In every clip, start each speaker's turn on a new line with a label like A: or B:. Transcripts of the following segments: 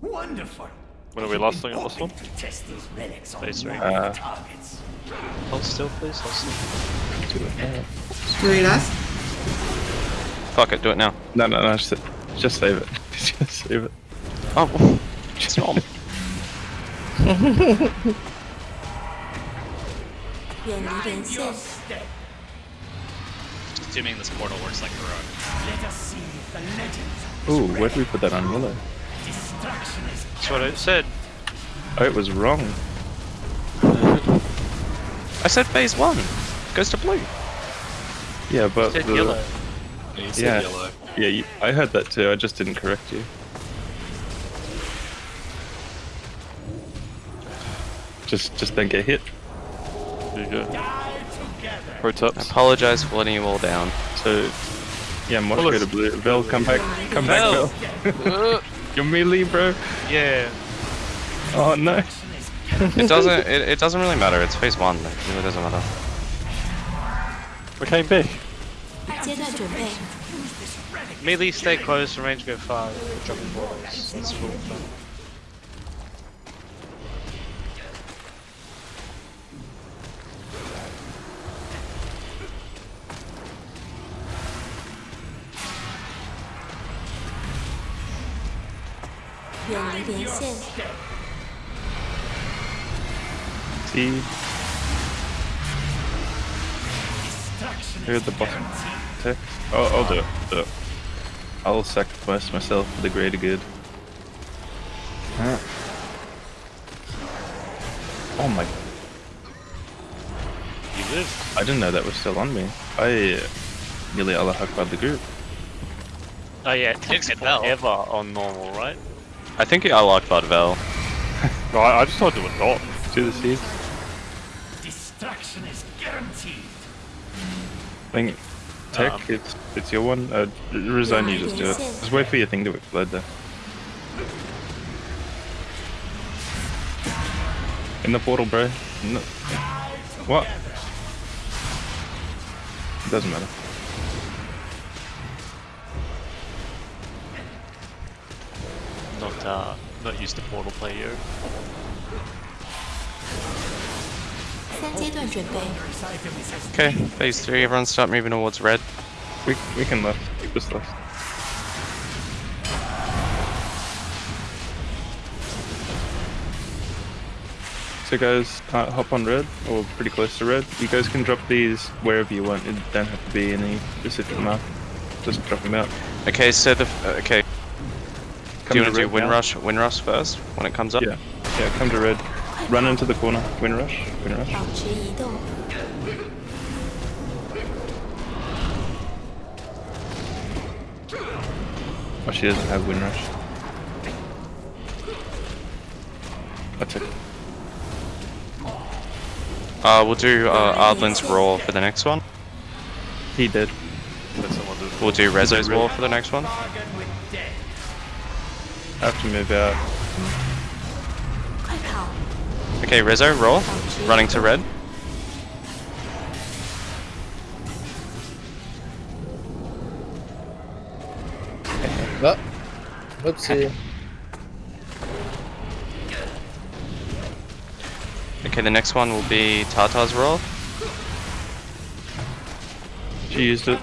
A: Wonderful.
B: When are we last on this one?
A: Test these relics on
C: Uh,
A: targets.
B: Hold still, please. Hold still.
C: Do it now.
D: Do it.
E: Fuck it. Do it now.
C: No, no, no. Just, just save it. just save it.
E: Oh, just
A: not.
F: Assuming this portal works like
A: a
C: Ooh, where do we put that on Willow?
A: Destruction is
B: That's what it said.
C: Oh, it was wrong.
E: I said phase one. Goes to blue.
C: Yeah, but
B: It said
C: the-
B: yellow.
F: You said
C: Yeah.
F: yellow.
C: Yeah, you, I heard that too. I just didn't correct you. Just, just don't get hit.
B: There you go. Pro
E: I
B: tips.
E: apologize for letting you all down.
C: So, yeah, Mosh
B: Well,
C: go to
B: it's-
C: blue. Vel, come back, come back,
B: Vel.
C: Uh. Your melee, bro.
B: Yeah.
C: Oh no.
E: it doesn't. It, it, doesn't really matter. It's phase one. It really doesn't matter.
G: Okay, big.
B: Melee, stay close. Range, go far. Dropping balls. That's cool.
G: 远离连线，
C: See,
A: Destruction
C: here
A: is
C: at the bottom. Tech. Oh, I'll do it. Do it. I'll sacrifice myself for the greater good. Oh my!
B: You live.
C: I didn't know that was still on me. I uh, nearly Allah Akbar the group.
B: Oh yeah, it takes
F: get Vel.
B: forever on normal, right?
E: I think I like Bud Vel.
B: No, I, I just told you it not.
C: To the seas.
A: Destruction is guaranteed.
C: I think Tech,
B: Um,
C: it's it's your one. Uh, resign, you just do it. Just wait for your thing to explode there. In the portal, bro. No. What? It doesn't matter.
B: Not uh, not used to portal play yo.
G: 三阶段准备，
A: This item is as
E: Okay, phase three. Everyone start moving towards red.
C: We we can left. Keep this left. So guys, uh, hop on red, or pretty close to red. You guys can drop these wherever you want. It don't have to be any specific mark. Just drop them out.
E: Okay, so the uh, okay. do you want to, do Windrush, Windrush first when it comes up?
C: Yeah. Yeah, come to red. Run into the corner.
G: Windrush. Windrush.
C: Oh, she doesn't have Windrush. That's it.
E: Uh, we'll do uh, Ardlin's Roar for the next one.
C: He did.
E: We'll do Rezo's roar for the next one
A: bargain with death.
C: I have to move out.
E: Okay, Rezo roll. Running to red.
H: Oh, whoopsie.
E: Okay, the next one will be Tartar's roll.
C: She used it.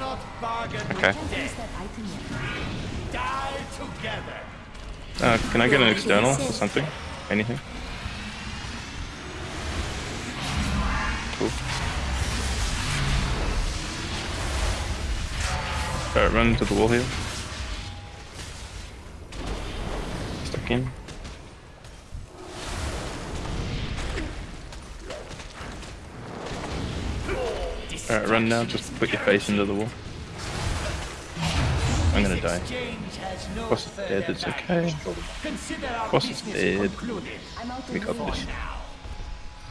E: Okay.
C: Uh, can I get an external or something? Anything? Cool. Alright, run into the wall here. Stuck in. Alright, run now, just put your face into the wall. I'm gonna die.
A: Exchange
C: Boss is dead, it's okay.
A: Consider
C: Boss is dead. We got this.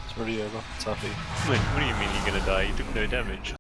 B: It's already over. It's happy. Wait, what do you mean you're gonna die? You took no damage.